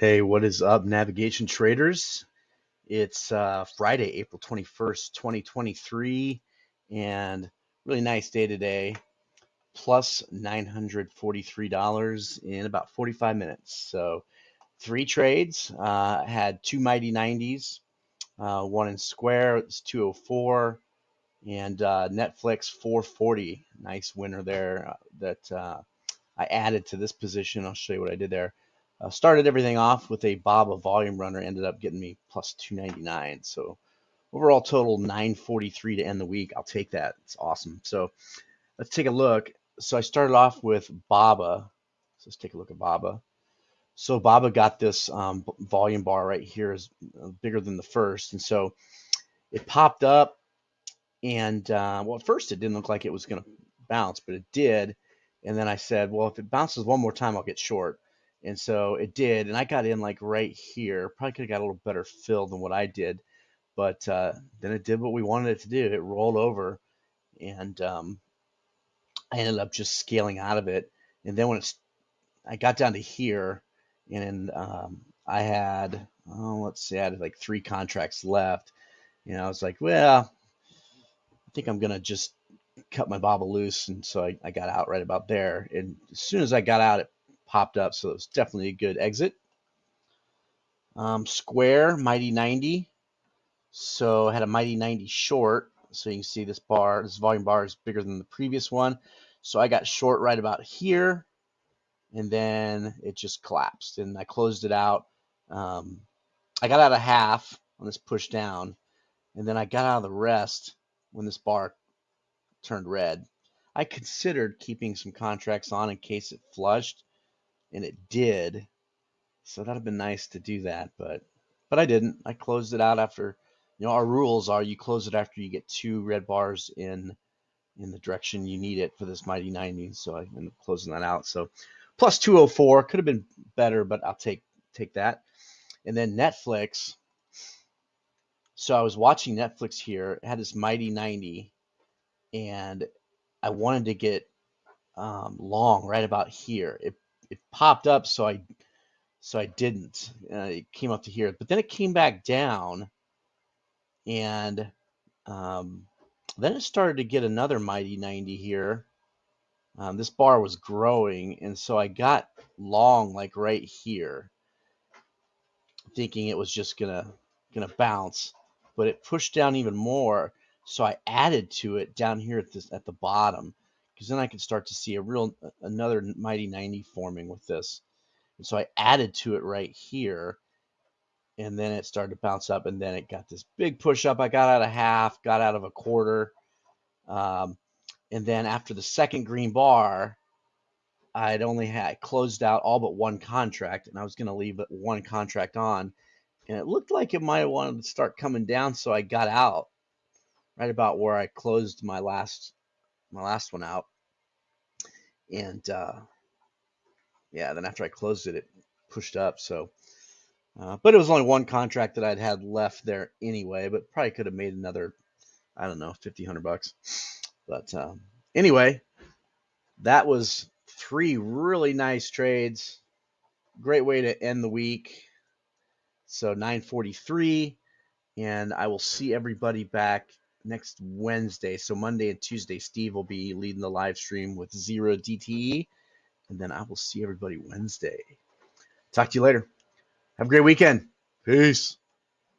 Hey, what is up, navigation traders? It's uh, Friday, April 21st, 2023, and really nice day today. Plus $943 in about 45 minutes. So, three trades. Uh, had two mighty 90s, uh, one in Square, it's 204, and uh, Netflix 440. Nice winner there uh, that uh, I added to this position. I'll show you what I did there. Uh, started everything off with a Bob, Baba volume runner, ended up getting me plus 299. So overall total 943 to end the week. I'll take that. It's awesome. So let's take a look. So I started off with Baba. So let's take a look at Baba. So Baba got this um, volume bar right here is uh, bigger than the first, and so it popped up. And uh, well, at first it didn't look like it was going to bounce, but it did. And then I said, well, if it bounces one more time, I'll get short. And so it did, and I got in like right here. Probably could have got a little better fill than what I did, but uh, then it did what we wanted it to do. It rolled over, and um, I ended up just scaling out of it. And then when it's, I got down to here, and um, I had, oh, let's see, I had like three contracts left. You know, I was like, well, I think I'm gonna just cut my Baba loose, and so I, I got out right about there. And as soon as I got out, it popped up, so it was definitely a good exit. Um, square, Mighty 90. So I had a Mighty 90 short. So you can see this bar, this volume bar is bigger than the previous one. So I got short right about here, and then it just collapsed, and I closed it out. Um, I got out of half on this push down, and then I got out of the rest when this bar turned red. I considered keeping some contracts on in case it flushed, and it did. So that'd have been nice to do that, but but I didn't. I closed it out after. You know, our rules are you close it after you get two red bars in in the direction you need it for this mighty 90. So I ended up closing that out. So plus 204 could have been better, but I'll take take that. And then Netflix. So I was watching Netflix here. It had this mighty 90, and I wanted to get um, long right about here. It it popped up, so I so I didn't. Uh, it came up to here, but then it came back down, and um, then it started to get another mighty 90 here. Um, this bar was growing, and so I got long like right here, thinking it was just gonna gonna bounce, but it pushed down even more. So I added to it down here at this at the bottom, because then I could start to see a real another mighty 90 forming with this. And so I added to it right here, and then it started to bounce up, and then it got this big push up. I got out of half, got out of a quarter, um, and then after the second green bar, I'd only had closed out all but one contract, and I was going to leave one contract on, and it looked like it might wanted to start coming down, so I got out right about where I closed my last my last one out. And uh, yeah, then after I closed it, it pushed up. So, uh, but it was only one contract that I'd had left there anyway, but probably could have made another, I don't know, 50, 100 bucks. But um, anyway, that was three really nice trades. Great way to end the week. So 943. And I will see everybody back next Wednesday. So Monday and Tuesday, Steve will be leading the live stream with zero DTE. And then I will see everybody Wednesday. Talk to you later. Have a great weekend. Peace.